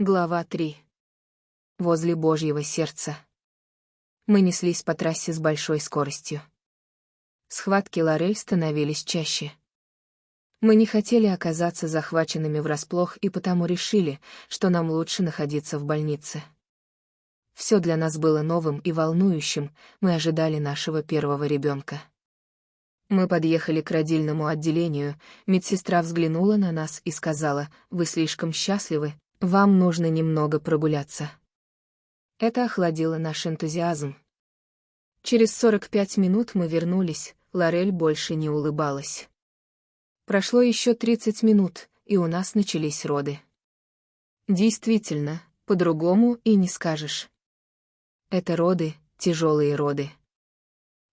Глава 3. Возле Божьего сердца. Мы неслись по трассе с большой скоростью. Схватки Лорель становились чаще. Мы не хотели оказаться захваченными врасплох и потому решили, что нам лучше находиться в больнице. Все для нас было новым и волнующим, мы ожидали нашего первого ребенка. Мы подъехали к родильному отделению, медсестра взглянула на нас и сказала, «Вы слишком счастливы, вам нужно немного прогуляться». Это охладило наш энтузиазм. Через 45 минут мы вернулись, Лорель больше не улыбалась. Прошло еще 30 минут, и у нас начались роды. Действительно, по-другому и не скажешь. Это роды, тяжелые роды.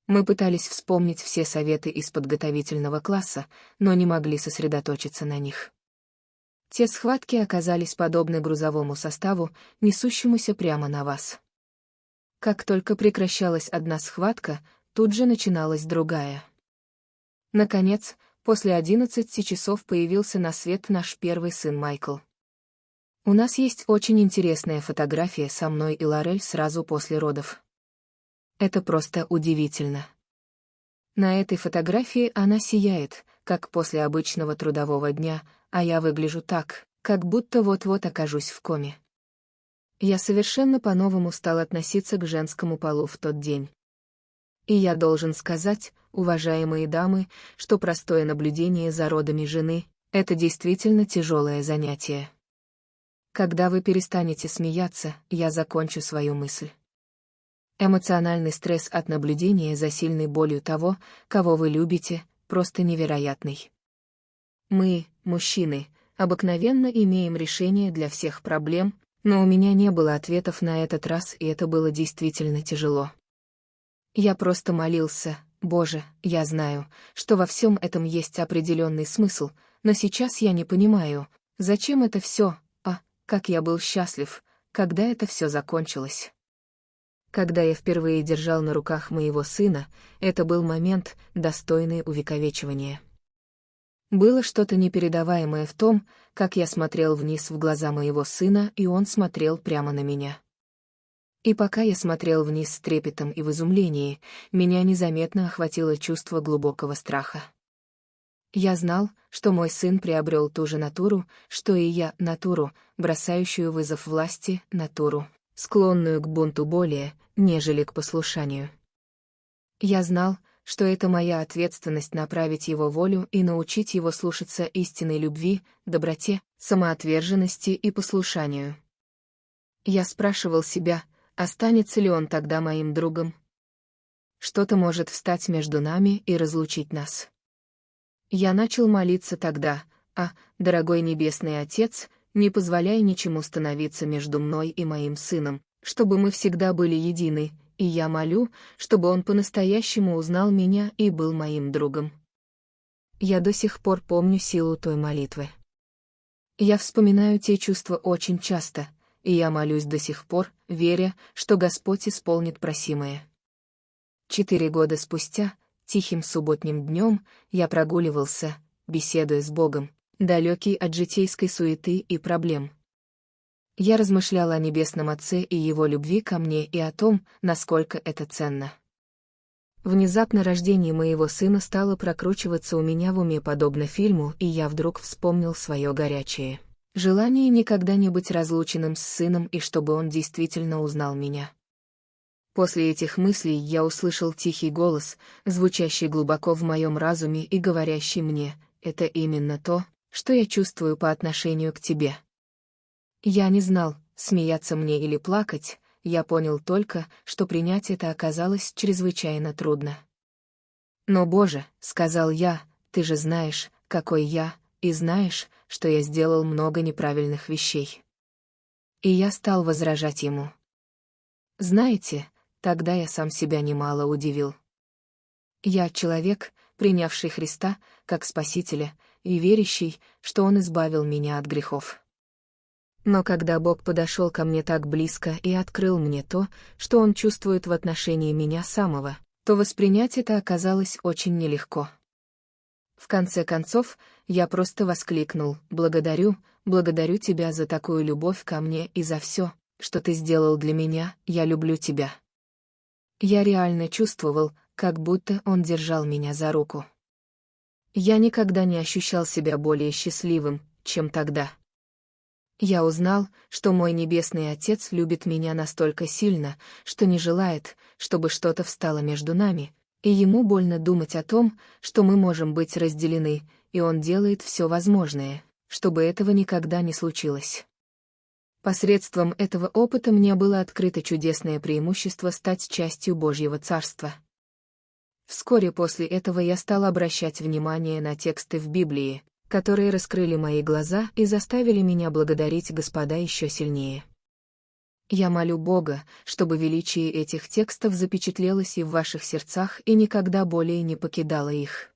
Мы пытались вспомнить все советы из подготовительного класса, но не могли сосредоточиться на них. Те схватки оказались подобны грузовому составу, несущемуся прямо на вас. Как только прекращалась одна схватка, тут же начиналась другая. Наконец, после одиннадцати часов появился на свет наш первый сын Майкл. У нас есть очень интересная фотография со мной и Лорель сразу после родов. Это просто удивительно. На этой фотографии она сияет, как после обычного трудового дня, а я выгляжу так, как будто вот-вот окажусь в коме. Я совершенно по-новому стал относиться к женскому полу в тот день. И я должен сказать, уважаемые дамы, что простое наблюдение за родами жены — это действительно тяжелое занятие. Когда вы перестанете смеяться, я закончу свою мысль. Эмоциональный стресс от наблюдения за сильной болью того, кого вы любите, просто невероятный. Мы, мужчины, обыкновенно имеем решение для всех проблем, но у меня не было ответов на этот раз, и это было действительно тяжело. Я просто молился, Боже, я знаю, что во всем этом есть определенный смысл, но сейчас я не понимаю, зачем это все, а, как я был счастлив, когда это все закончилось. Когда я впервые держал на руках моего сына, это был момент, достойный увековечивания. Было что-то непередаваемое в том, как я смотрел вниз в глаза моего сына, и он смотрел прямо на меня. И пока я смотрел вниз с трепетом и в изумлении, меня незаметно охватило чувство глубокого страха. Я знал, что мой сын приобрел ту же натуру, что и я, натуру, бросающую вызов власти, натуру, склонную к бунту более, нежели к послушанию. Я знал, что это моя ответственность направить его волю и научить его слушаться истинной любви, доброте, самоотверженности и послушанию. Я спрашивал себя, останется ли он тогда моим другом. Что-то может встать между нами и разлучить нас. Я начал молиться тогда, а, дорогой Небесный Отец, не позволяй ничему становиться между мной и моим сыном, чтобы мы всегда были едины, и я молю, чтобы он по-настоящему узнал меня и был моим другом. Я до сих пор помню силу той молитвы. Я вспоминаю те чувства очень часто, и я молюсь до сих пор, веря, что Господь исполнит просимое. Четыре года спустя, тихим субботним днем, я прогуливался, беседуя с Богом, далекий от житейской суеты и проблем. Я размышляла о Небесном Отце и Его любви ко мне и о том, насколько это ценно. Внезапно рождение моего сына стало прокручиваться у меня в уме подобно фильму, и я вдруг вспомнил свое горячее желание никогда не быть разлученным с сыном и чтобы он действительно узнал меня. После этих мыслей я услышал тихий голос, звучащий глубоко в моем разуме и говорящий мне, это именно то, что я чувствую по отношению к тебе. Я не знал, смеяться мне или плакать, я понял только, что принять это оказалось чрезвычайно трудно. «Но, Боже», — сказал я, — «ты же знаешь, какой я, и знаешь, что я сделал много неправильных вещей». И я стал возражать ему. Знаете, тогда я сам себя немало удивил. Я человек, принявший Христа как Спасителя и верящий, что Он избавил меня от грехов. Но когда Бог подошел ко мне так близко и открыл мне то, что Он чувствует в отношении меня самого, то воспринять это оказалось очень нелегко. В конце концов, я просто воскликнул «Благодарю, благодарю тебя за такую любовь ко мне и за все, что ты сделал для меня, я люблю тебя. Я реально чувствовал, как будто он держал меня за руку. Я никогда не ощущал себя более счастливым, чем тогда. Я узнал, что мой Небесный Отец любит меня настолько сильно, что не желает, чтобы что-то встало между нами, и ему больно думать о том, что мы можем быть разделены, и он делает все возможное, чтобы этого никогда не случилось. Посредством этого опыта мне было открыто чудесное преимущество стать частью Божьего Царства. Вскоре после этого я стал обращать внимание на тексты в Библии, которые раскрыли мои глаза и заставили меня благодарить Господа еще сильнее. Я молю Бога, чтобы величие этих текстов запечатлелось и в ваших сердцах и никогда более не покидало их.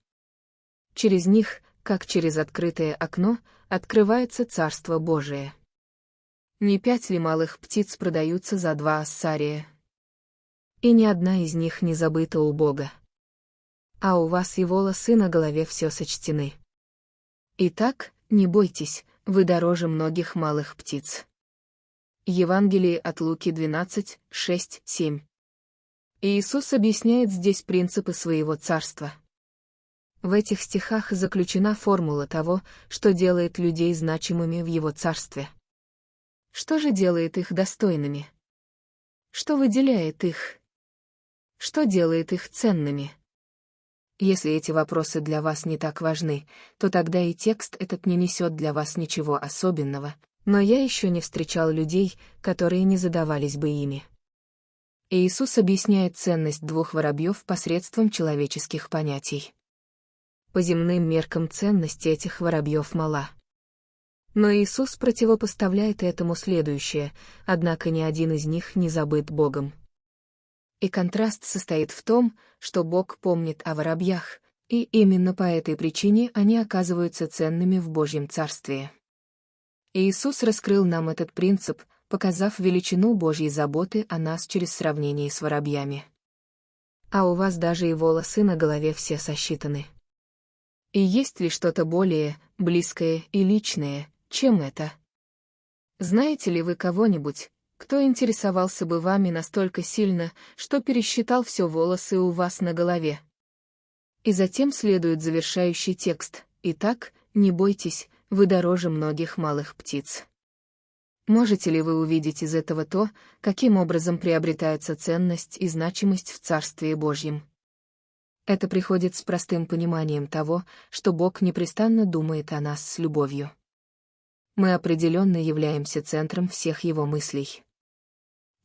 Через них, как через открытое окно, открывается Царство Божие. Не пять ли малых птиц продаются за два ассария? И ни одна из них не забыта у Бога. А у вас и волосы на голове все сочтены. Итак, не бойтесь, вы дороже многих малых птиц. Евангелие от Луки 12, 6, 7. Иисус объясняет здесь принципы своего царства. В этих стихах заключена формула того, что делает людей значимыми в его царстве. Что же делает их достойными? Что выделяет их? Что делает их ценными? Если эти вопросы для вас не так важны, то тогда и текст этот не несет для вас ничего особенного, но я еще не встречал людей, которые не задавались бы ими. Иисус объясняет ценность двух воробьев посредством человеческих понятий. По земным меркам ценность этих воробьев мала. Но Иисус противопоставляет этому следующее, однако ни один из них не забыт Богом. И контраст состоит в том, что Бог помнит о воробьях, и именно по этой причине они оказываются ценными в Божьем Царстве. Иисус раскрыл нам этот принцип, показав величину Божьей заботы о нас через сравнение с воробьями. А у вас даже и волосы на голове все сосчитаны. И есть ли что-то более близкое и личное, чем это? Знаете ли вы кого-нибудь, кто интересовался бы вами настолько сильно, что пересчитал все волосы у вас на голове? И затем следует завершающий текст. Итак, не бойтесь, вы дороже многих малых птиц. Можете ли вы увидеть из этого то, каким образом приобретается ценность и значимость в Царстве Божьем? Это приходит с простым пониманием того, что Бог непрестанно думает о нас с любовью мы определенно являемся центром всех его мыслей.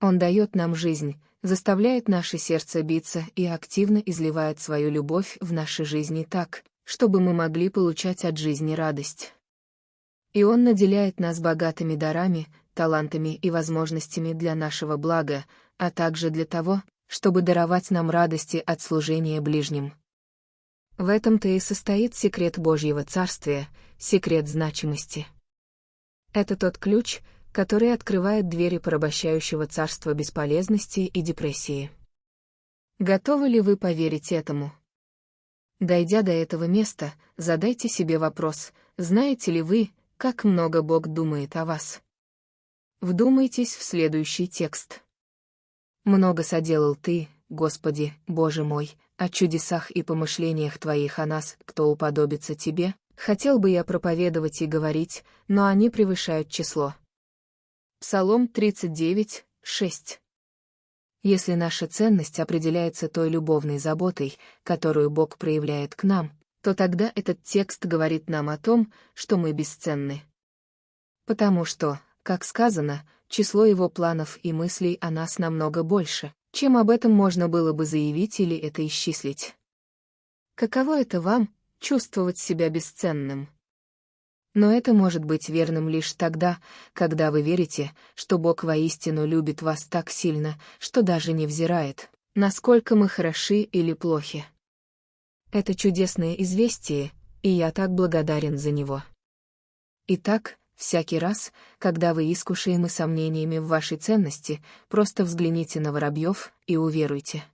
Он дает нам жизнь, заставляет наше сердце биться и активно изливает свою любовь в нашей жизни так, чтобы мы могли получать от жизни радость. И Он наделяет нас богатыми дарами, талантами и возможностями для нашего блага, а также для того, чтобы даровать нам радости от служения ближним. В этом-то и состоит секрет Божьего Царствия, секрет значимости. Это тот ключ, который открывает двери порабощающего царства бесполезности и депрессии. Готовы ли вы поверить этому? Дойдя до этого места, задайте себе вопрос, знаете ли вы, как много Бог думает о вас? Вдумайтесь в следующий текст. «Много соделал Ты, Господи, Боже мой, о чудесах и помышлениях Твоих о нас, кто уподобится Тебе, Хотел бы я проповедовать и говорить, но они превышают число. Псалом 39, 6. Если наша ценность определяется той любовной заботой, которую Бог проявляет к нам, то тогда этот текст говорит нам о том, что мы бесценны. Потому что, как сказано, число его планов и мыслей о нас намного больше, чем об этом можно было бы заявить или это исчислить. Каково это вам, чувствовать себя бесценным. Но это может быть верным лишь тогда, когда вы верите, что Бог воистину любит вас так сильно, что даже не взирает, насколько мы хороши или плохи. Это чудесное известие, и я так благодарен за него. Итак, всякий раз, когда вы искушаемы сомнениями в вашей ценности, просто взгляните на воробьев и уверуйте.